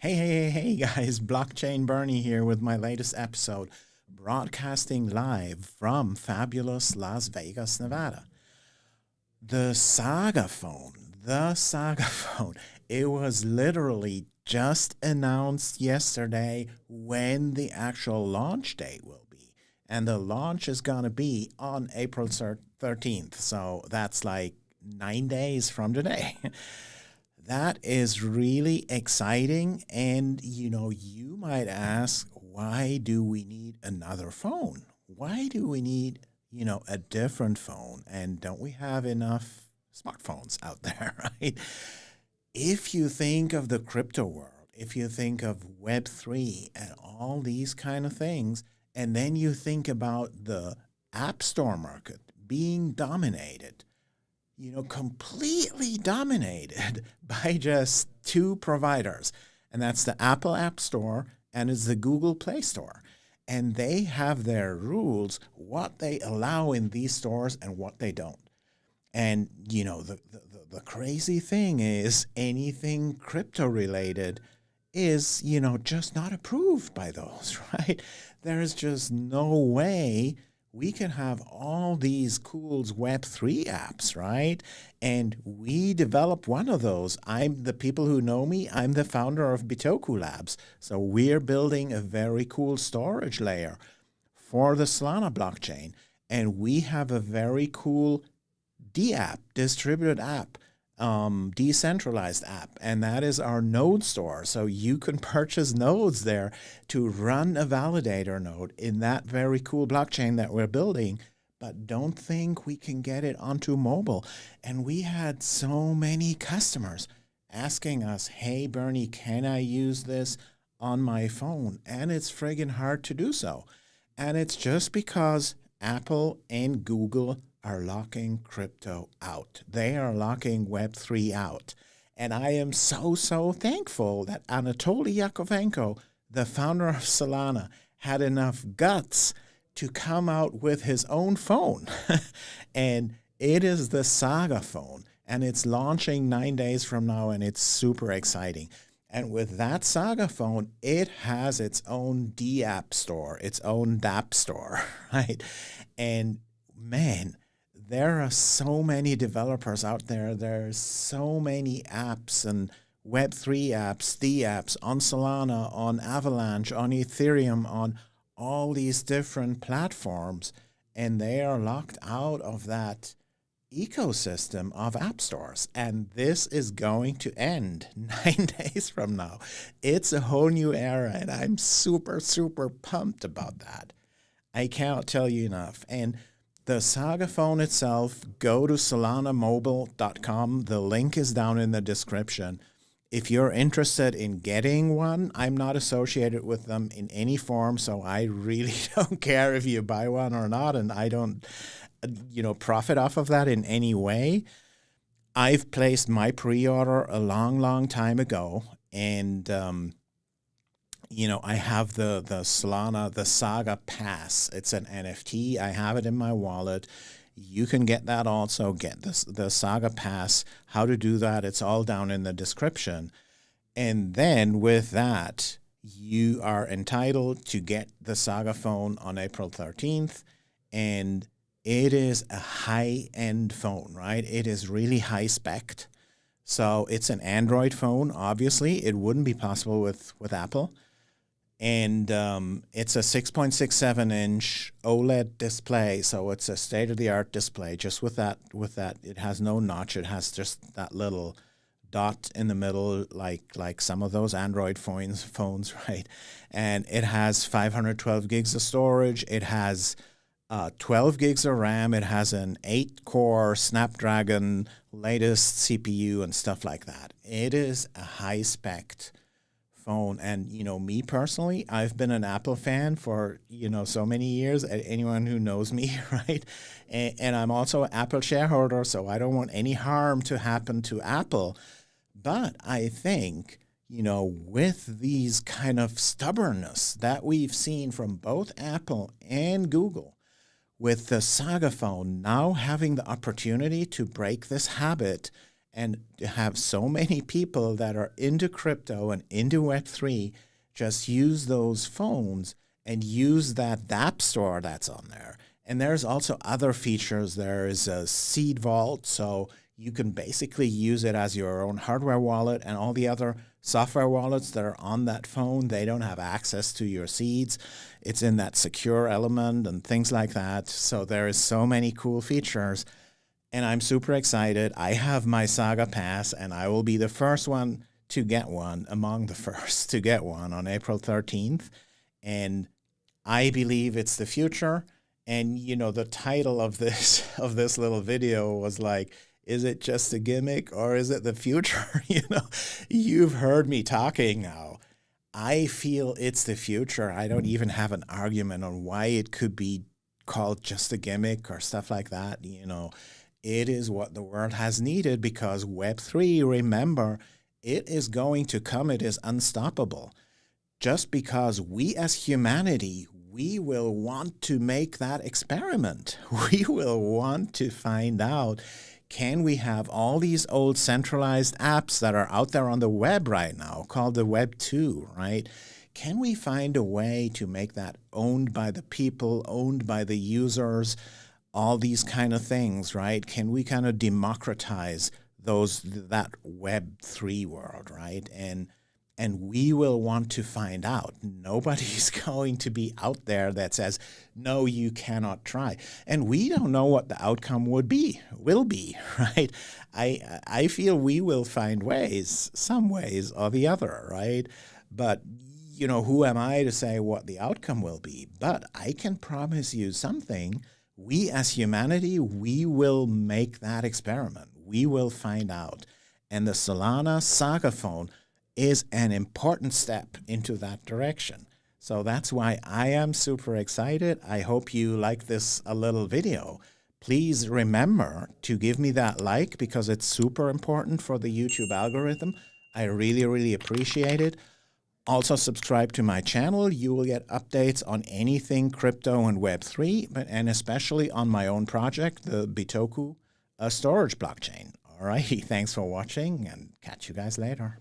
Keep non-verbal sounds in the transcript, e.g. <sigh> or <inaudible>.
Hey, hey, hey, hey, guys, <laughs> Blockchain Bernie here with my latest episode, broadcasting live from fabulous Las Vegas, Nevada. The Saga phone, the Saga <laughs> phone, it was literally just announced yesterday when the actual launch date will be. And the launch is going to be on April 13th. So that's like nine days from today. <laughs> that is really exciting. And, you know, you might ask, why do we need another phone? Why do we need, you know, a different phone? And don't we have enough smartphones out <laughs> there, right? If you think of the crypto world, if you think of Web3 and all these kind of things, and then you think about the app store market being dominated you know, completely dominated <laughs> by just two providers. And that's the Apple App Store and it's the Google Play Store. And they have their rules, what they allow in these stores and what they don't. And, you know, the, the, the crazy thing is anything crypto related is, you know, just not approved by those, <laughs> right? There is just no way we can have all these cool Web3 apps, right? And we develop one of those. I'm the people who know me, I'm the founder of Bitoku Labs. So we're building a very cool storage layer for the Solana blockchain. And we have a very cool DApp, distributed app, um, decentralized app, and that is our node store. So you can <laughs> purchase nodes there to run a validator node in that very cool blockchain that we're building, but don't think we can get it onto mobile. And we had so many customers asking us, hey, Bernie, can I use this on my phone? And it's friggin' hard to do so. And it's just because Apple and Google are locking crypto out. They are locking Web3 out. And I am so, so thankful that Anatoly Yakovenko, the founder of Solana, had enough guts to come out with his own phone. <laughs> and it is the Saga phone. And it's launching nine days from now, and it's super exciting. And with that Saga phone, it has its own DApp store, its own DApp store, <laughs> right? And man, there are so many developers out there. There's so many apps and Web3 apps, D apps on Solana, on Avalanche, on Ethereum, on all these different platforms, and they are locked out of that ecosystem of app stores. And this is going to end <laughs> nine days from now. It's a whole new era, and I'm super, super pumped about that. I cannot tell you enough. And the Saga phone itself, go to solanamobile.com. The link is down in the description. If you're interested in getting one, I'm not associated with them in any form, so I really <laughs> don't care if you buy one or not, and I don't, you know, profit off of that in any way. I've placed my pre-order a long, long time ago, and um, you know, I have the the Solana, the Saga Pass. It's an NFT. I have it in my wallet. You can get that also. Get the the Saga Pass. How to do that? It's all down in the description. And then with that, you are entitled to get the Saga phone on April 13th. And it is a high end phone, right? It is really high spec. So it's an Android phone. Obviously, it wouldn't be possible with, with Apple and um, it's a 6.67 inch OLED display. So it's a state of the art display. Just with that, with that, it has no notch. It has just that little dot in the middle, like like some of those Android phones, phones, <laughs> right? And it has 512 gigs of storage. It has uh, 12 gigs of RAM. It has an eight core Snapdragon latest CPU and stuff like that. It is a high spec phone. And, you know, me personally, I've been an Apple fan for, you know, so many years. Anyone who knows me, <laughs> right? And, and I'm also an Apple shareholder, so I don't want any harm to happen to Apple. But I think, you know, with these kind of stubbornness that we've seen from both Apple and Google, with the Saga phone now having the opportunity to break this habit and to have so many people that are into crypto and into Web3 just use those phones and use that app store that's on there. And there's also other features. There is a seed vault, so you can basically use it as your own hardware wallet and all the other software wallets that are on that phone, they don't have access to your seeds. It's in that secure element and things like that. So there is so many cool features and I'm super excited. I have my Saga Pass and I will be the first one to get one, among the <laughs> first to get one on April 13th. And I believe it's the future. And you know, the title of this <laughs> of this little video was like, is it just a gimmick or is it the future? <laughs> you know, you've heard me talking now. I feel it's the future. I don't even have an argument on why it could be called just a gimmick or stuff like that. You know, it is what the world has needed because Web3, remember, it is going to come. It is unstoppable. Just because we as humanity, we will want to make that experiment. <laughs> We will want to find out, can we have all these old centralized apps that are out there on the web right now called the Web 2, right? Can we find a way to make that owned by the people, owned by the users, all these kind of things, right? Can we kind of democratize those that Web 3 world, right? And and we will want to find out. Nobody's <laughs> going to be out there that says, no, you cannot try. And we don't know what the outcome would be, will be, <laughs> right? I, I feel we will find ways, some ways or the other, right? But, you know, who am I to say what the outcome will be? But I can promise you something. We as humanity, we will make that experiment. We will find out. And the Solana Saga phone is an important step into that direction. So that's why I am super excited. I hope you like this a little video. Please remember to give me that like because it's super important for the YouTube algorithm. I really, really appreciate it. Also subscribe to my channel. You will get updates on anything crypto and Web3, but and especially on my own project, the Bitoku uh, storage blockchain. All right, <laughs> thanks for watching and catch you guys later.